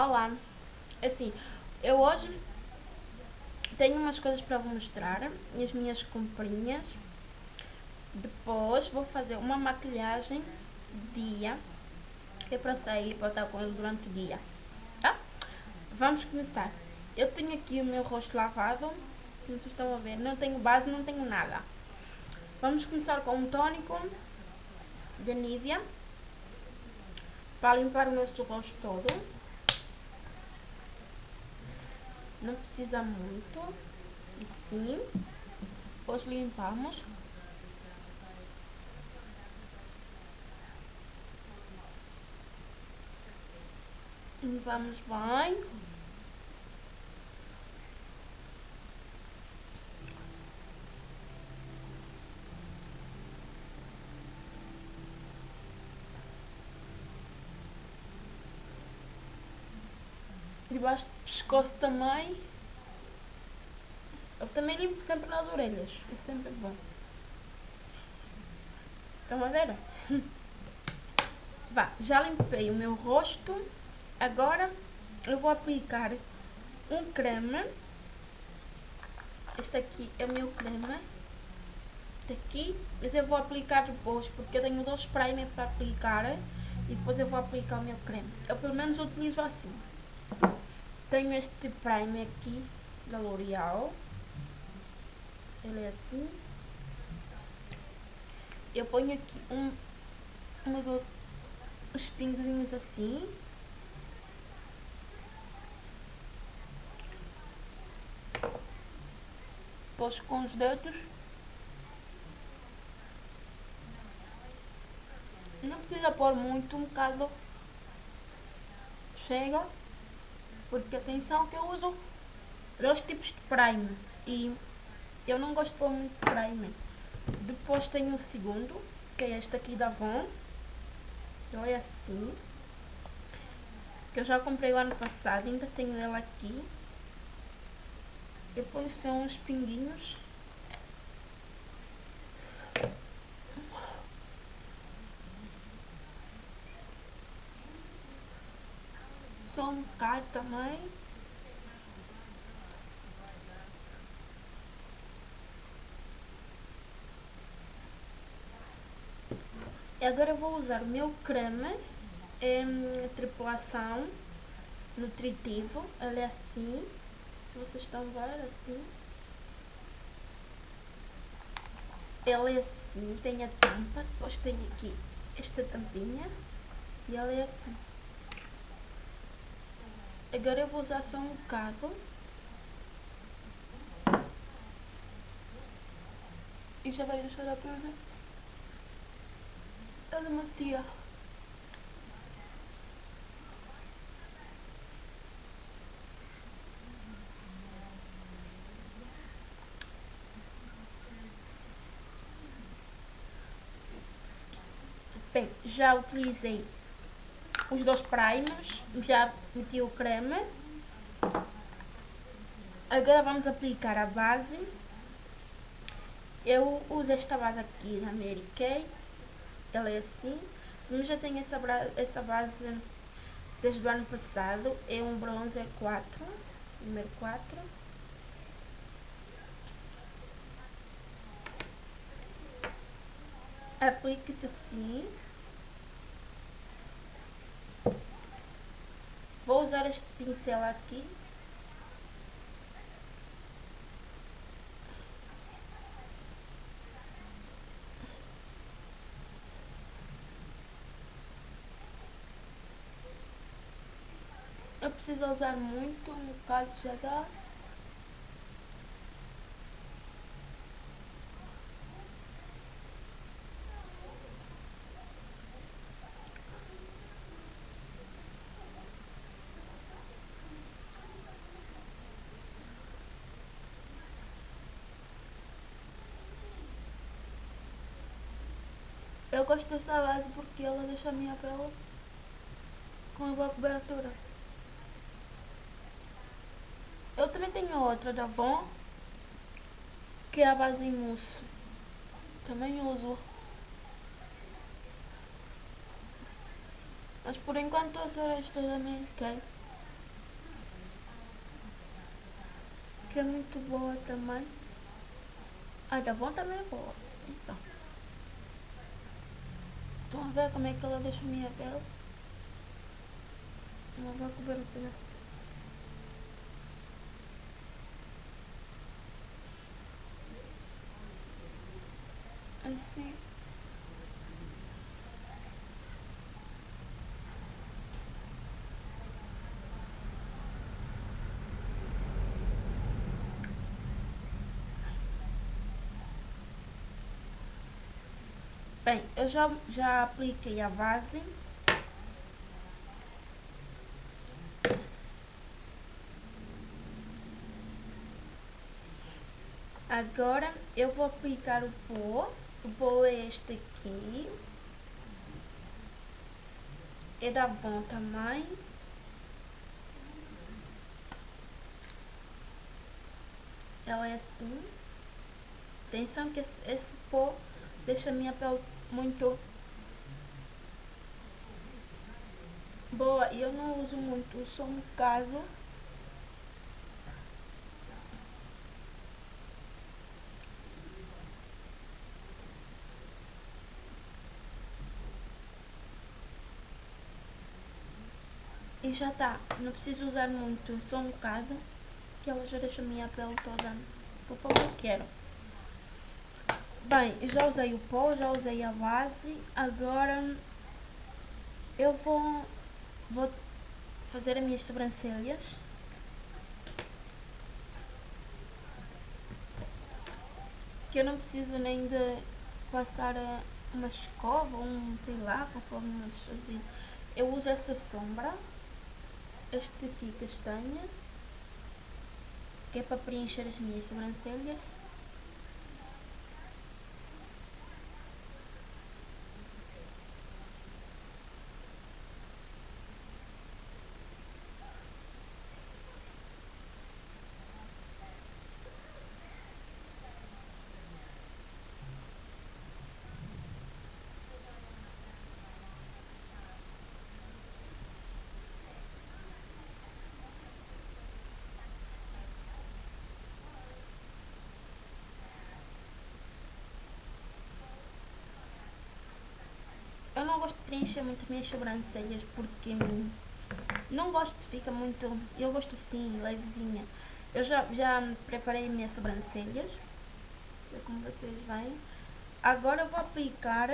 Olá, assim, eu hoje tenho umas coisas para vos mostrar, as minhas comprinhas. Depois vou fazer uma maquilhagem dia, que é para sair, para estar com ele durante o dia, tá? Vamos começar. Eu tenho aqui o meu rosto lavado, como vocês estão a ver, não tenho base, não tenho nada. Vamos começar com um tônico da Nivea, para limpar o nosso rosto todo. Não precisa muito. E sim. Depois limpamos. Limpamos bem. debaixo do pescoço também. Eu também limpo sempre nas orelhas, é sempre bom. Estão a ver? Vá, já limpei o meu rosto. Agora eu vou aplicar um creme. Este aqui é o meu creme. Este aqui. Mas eu vou aplicar depois, porque eu tenho dois primer para aplicar. E depois eu vou aplicar o meu creme. Eu pelo menos utilizo assim. Tenho este primer aqui da L'Oreal. Ele é assim. Eu ponho aqui um, uma, uns pinguinhos assim. Depois com os dedos. Não precisa pôr muito, um bocado. Chega. Porque atenção que eu uso dois tipos de primer e eu não gosto de muito primer. Depois tenho o segundo, que é este aqui da Avon. Então é assim. Que eu já comprei o ano passado, ainda tenho ele aqui. Depois são uns pinguinhos. Um bocado também. Agora vou usar o meu creme em tripulação nutritivo. Ele é assim, se vocês estão a ver, assim. Ele é assim, tem a tampa, depois tem aqui esta tampinha e ele é assim. Agora eu vou usar só um bocado. E já vai deixar a prova. Ela macia. Bem, já utilizei os dois primers, já meti o creme. Agora vamos aplicar a base. Eu uso esta base aqui da Mary Kay. Ela é assim. Mas já tenho essa, essa base desde o ano passado. É um bronzer 4. Número 4. Aplique-se assim. Usar este pincel aqui. Eu preciso usar muito, um bocado já dá. Eu gosto dessa base porque ela deixa a minha pele com igual cobertura. Eu também tenho outra da Von que é a base em uso Também uso. Mas por enquanto as restos da minha Kay. Que é muito boa também. A da Von também é boa. Atenção. Estão a ver como é que ela deixa a minha pele? Não vou cobrir o pelo. Assim. Bem, eu já, já apliquei a base. Agora eu vou aplicar o pó. O pó é este aqui. É da Avon também. Ela é assim. Atenção que esse, esse pó deixa a minha pele muito boa e eu não uso muito, uso um bocado. E já está, não preciso usar muito, só um bocado, que ela já deixa a minha pele toda conforme eu quero. Bem, já usei o pó, já usei a base, agora eu vou, vou fazer as minhas sobrancelhas. Que eu não preciso nem de passar uma escova, um sei lá, conforme nos Eu uso essa sombra, este aqui castanha, que é para preencher as minhas sobrancelhas. Eu não gosto de preencher muito as minhas sobrancelhas porque não gosto, fica muito... Eu gosto assim, levezinha. Eu já, já preparei as minhas sobrancelhas. Não sei como vocês veem. Agora eu vou aplicar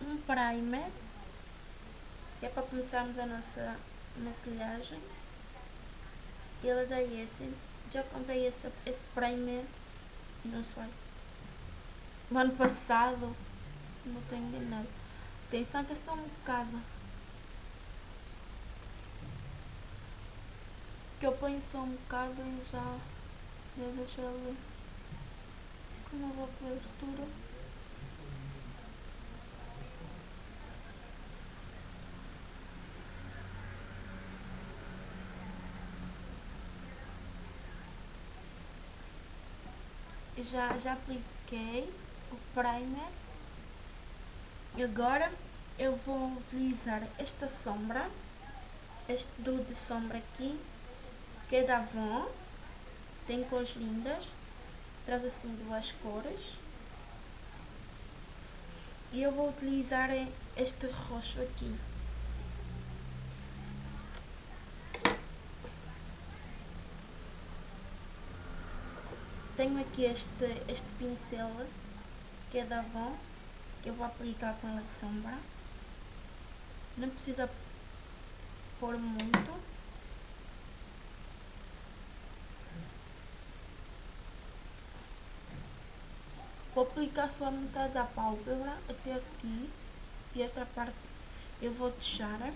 um primer. Que é para começarmos a nossa maquilhagem. Ele é da Essence. Já comprei esse, esse primer, não sei, no ano passado, não tenho enganado. Atenção que é só um bocado. Que eu ponho só um bocado e já, já deixo ele com uma boa cobertura. Já, já apliquei o primer Agora eu vou utilizar esta sombra, este duo de sombra aqui, que é da Avon, tem cores lindas, traz assim duas cores. E eu vou utilizar este roxo aqui. Tenho aqui este, este pincel, que é da Avon que eu vou aplicar com a sombra. Não precisa pôr muito. Vou aplicar só a metade da pálpebra até aqui e outra parte eu vou deixar.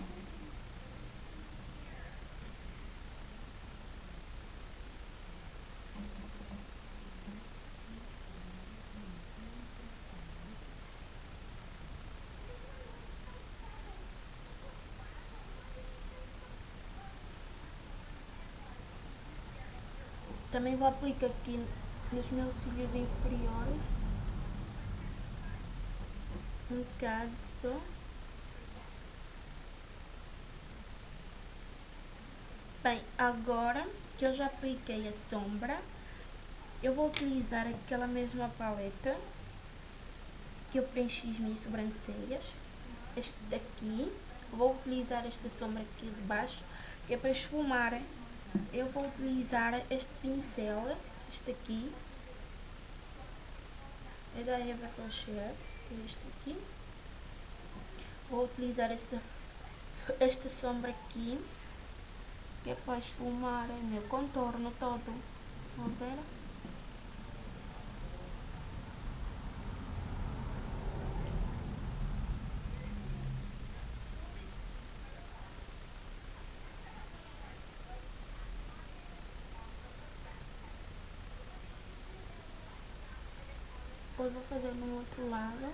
Também vou aplicar aqui nos meus cílios inferiores. Um bocado só. Bem, agora que eu já apliquei a sombra, eu vou utilizar aquela mesma paleta que eu preenchi as minhas sobrancelhas. Este daqui, vou utilizar esta sombra aqui de baixo, que é para esfumar. Eu vou utilizar este pincel, este aqui, é da Eva Rocher, este aqui. Vou utilizar esta, esta sombra aqui, que é para esfumar o meu contorno todo. Vão ver? Vou fazer no outro lado.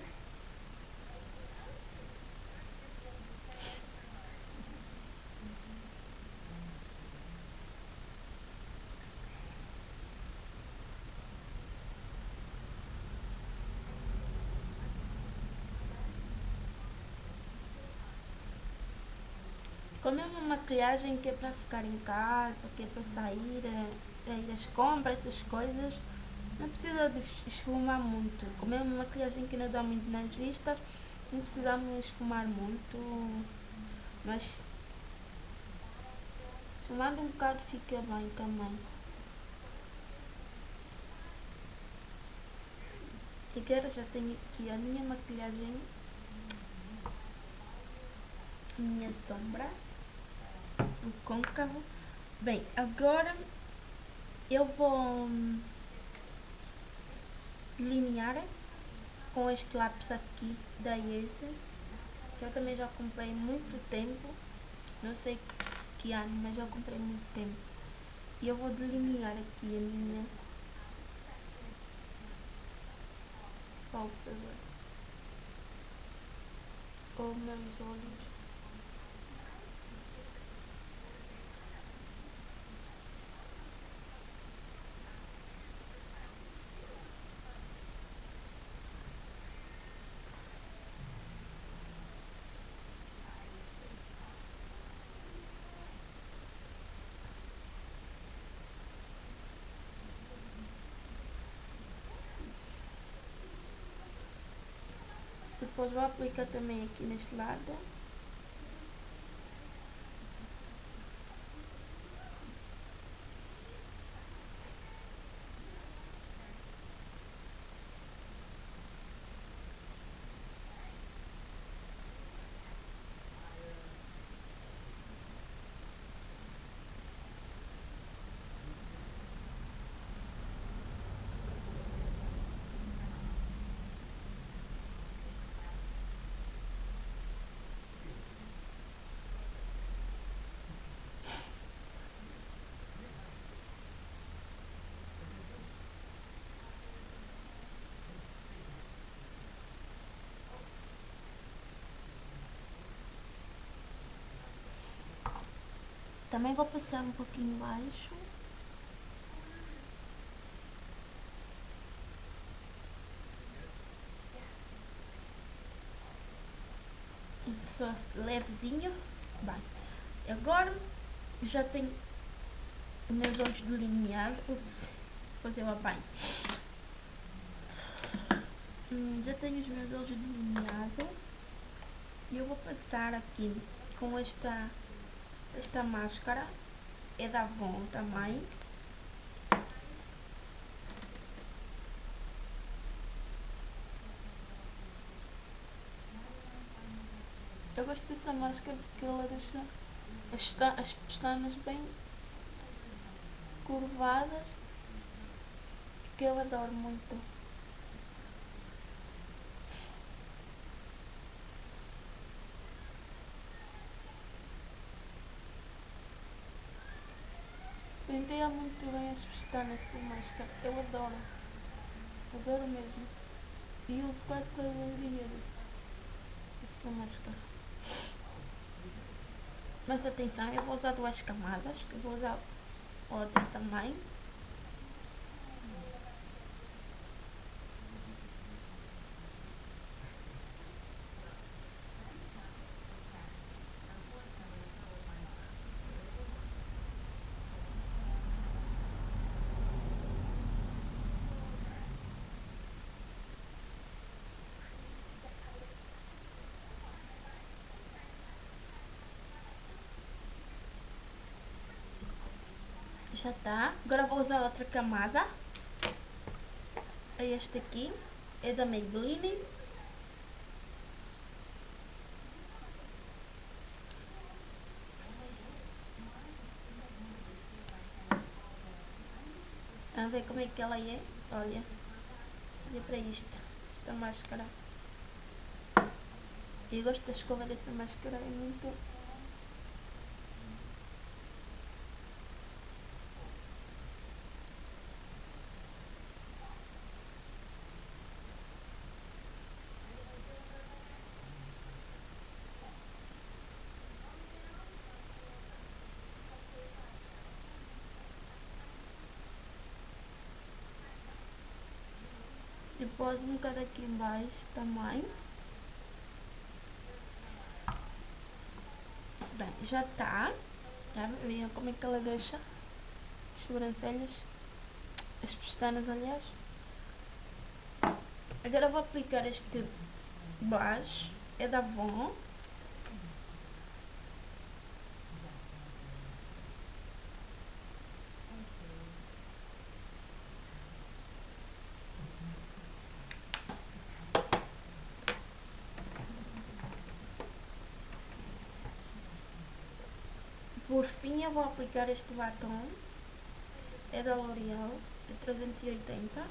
Como é uma maquilhagem que é para ficar em casa, que é para sair, é, é às compras, essas coisas, não precisa de esfumar muito. Como é uma maquilhagem que não dá muito nas vistas, não precisamos esfumar muito. Mas esfumando um bocado fica bem também. E agora já tenho aqui a minha maquilhagem, minha sombra, o côncavo. Bem, agora eu vou delinear com este lápis aqui da Essence, que eu também já comprei muito tempo, não sei que ano, mas já comprei muito tempo. E eu vou delinear aqui a minha pálpebra, ou meus olhos. Depois vou aplicar também aqui neste lado. Também vou passar um pouquinho baixo. Só levezinho. Bem, agora já tenho meus olhos delineados. Ups, fazer banho. Hum, já tenho os meus olhos delineados. E eu vou passar aqui com esta esta máscara é da Avon também. Eu gosto dessa máscara porque ela deixa as, as pestanas bem curvadas que eu adoro muito. Muito bem as pestanas essa máscara. Eu adoro. Adoro mesmo. E uso quase todos os dias essa máscara. Mas atenção, eu vou usar duas camadas. Que eu vou usar outra também. Já tá. Agora vou usar outra camada. É este aqui. É da Maybelline. Vamos ver como é que ela é. Olha. Olha para isto. Esta máscara. Eu gosto da escova dessa máscara. É muito Um bocado aqui embaixo também. Bem, já está. Já viram como é que ela deixa as sobrancelhas, as pestanas aliás. Agora vou aplicar este blush, é da Avon. Por fim eu vou aplicar este batom. É da L'Oreal, de 380.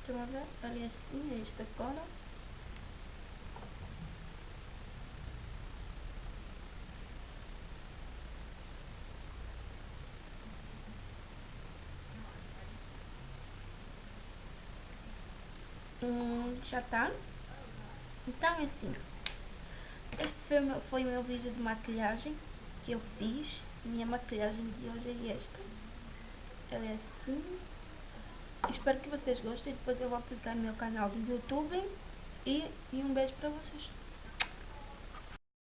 Estão ver? Aliás sim, é esta cor. Hum, já está. Então é assim. Este foi, foi o meu vídeo de maquilhagem que eu fiz. Minha maquilhagem de hoje é esta. Ela é assim. Espero que vocês gostem. Depois eu vou aplicar no meu canal do YouTube. E, e um beijo para vocês.